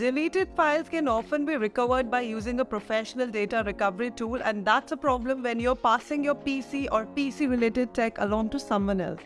Deleted files can often be recovered by using a professional data recovery tool, and that's a problem when you're passing your PC or PC related tech along to someone else.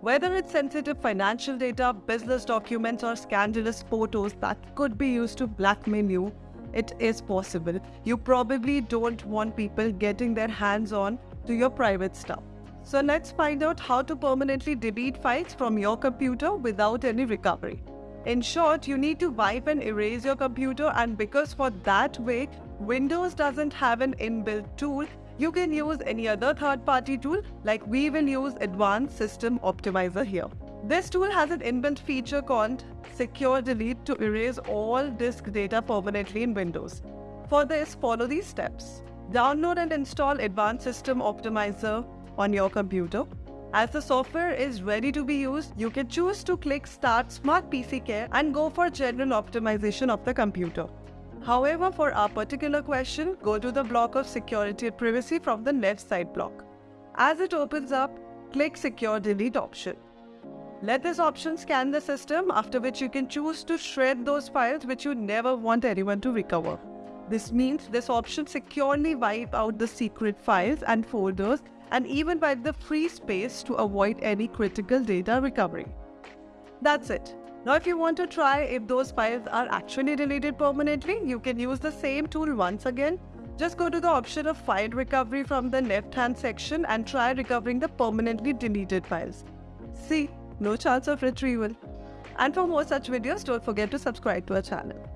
Whether it's sensitive financial data, business documents, or scandalous photos that could be used to blackmail you, it is possible. You probably don't want people getting their hands on to your private stuff. So let's find out how to permanently delete files from your computer without any recovery. In short, you need to wipe and erase your computer and because for that way, Windows doesn't have an inbuilt tool, you can use any other third-party tool like we will use Advanced System Optimizer here. This tool has an inbuilt feature called Secure Delete to erase all disk data permanently in Windows. For this, follow these steps. Download and install Advanced System Optimizer on your computer. As the software is ready to be used, you can choose to click Start Smart PC Care and go for general optimization of the computer. However, for our particular question, go to the block of security and privacy from the left side block. As it opens up, click Secure Delete option. Let this option scan the system, after which you can choose to shred those files which you never want anyone to recover. This means this option securely wipe out the secret files and folders and even by the free space to avoid any critical data recovery. That's it. Now if you want to try if those files are actually deleted permanently, you can use the same tool once again. Just go to the option of file recovery from the left hand section and try recovering the permanently deleted files. See, no chance of retrieval. And for more such videos, don't forget to subscribe to our channel.